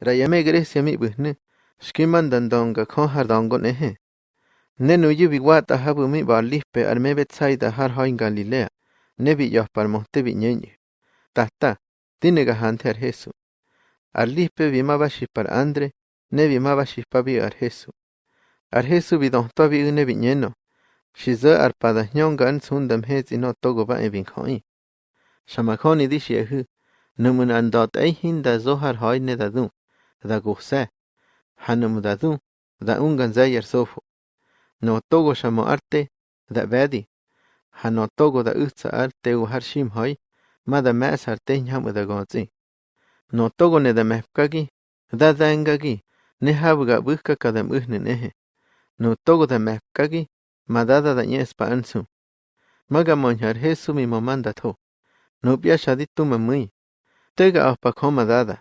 Rayame Grecia mi'pyhne xkimantantonka hardonko neje. Ne noyipiwata hapymi baalíxpe arme Betsaida harhoi Galilea, ne piyojpalmojte viñeñe. Tata, tinekajante arjesu. Arlíxpe vimapaxixpal Andre, ne vimapaxixpapi arjesu. Arjesu vidonjtopi ine viñeno, xizö arpadajñonka ansundam jetsi notokopa'e vinjo'i. Xamajoni dixi ajü, nomonandot'eijín da zó harhoi ne dadü. daguhsa hanumdadũ daũnganzayar sofo notogo xamo arte dabadi hanotogo da ɨtsa arte ujar shimhoi mada me'as arte ñam dagontsi notogo nedamepkaki dadangaki nejabgabɨjka kadamɨjneneje notogo damepkaki madada dañe'espa antsu magamoñjar Jesu mimomandatjo nopyashadi tumamɨi tegaojpakjo madada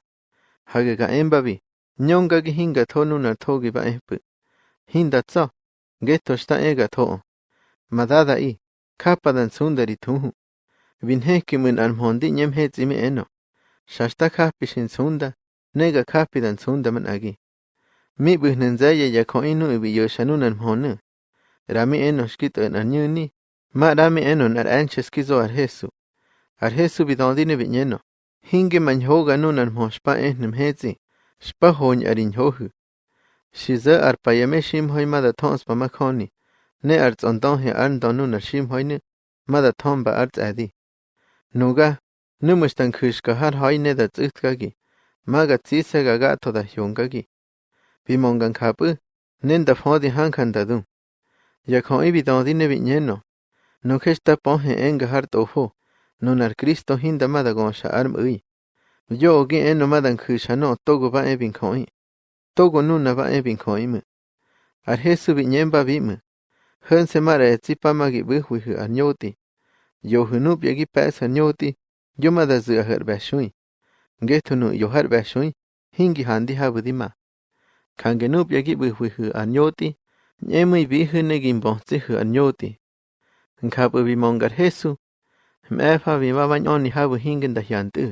hage hagega embavi nyongagi hinga thonuna togi ba ehpu hinda tso geto sta ega to. Madada i. Kapadan sundari thu vinheki mun almondi nyem hezimi eno. Shasta kapishin sunda nega kapidan sunda man agi mi buhnen zaya ya ko inu ibi yoshanun almonu rami eno shkito en anyuni ma rami eno nar anches kizo ar hesu. Ar hesu bidondine vinyeno Hinge man hoga nun armho shpa ehnem hetzi. Shpa hony arin hohu. Shiza ar payame shim hoy mada tons pa makhoni. Ne arts ondon he arn donun ar shim hoyne. Mada ton ba arts adi. Nuga. Numustan kushka har hoy ne da tsutkagi. Maga tsisa ga gato da hyongagi. Bimongan kapu. Nenda fodi hankan dadum. Yakon ibi dondine vinyeno. Nukesta ponhe Cristo hinda mada gonsha arm ui. Yo gi eno madan kusha no, togo ba e bin koi. Togo nuna ba e bin koi mu. Ar Jesu bi nyen ba bi mu. Hön se mara e tsipa magi buhwi hu ar nyoti. Yo hu nup yagi pes ar nyoti. Yo mada zu a ahar bashui. Getu nu yo har bashui. Hingi handi habu di ma. Kange nup yagi buhwi hu ar nyoti. Nyemui bi hu negin bonzi hu ar nyoti. Nkabu bi mongar Jesu. Jme'e Fabi mba bañ'oni jabä jiŋäʼ ndajya'u ndäʼ.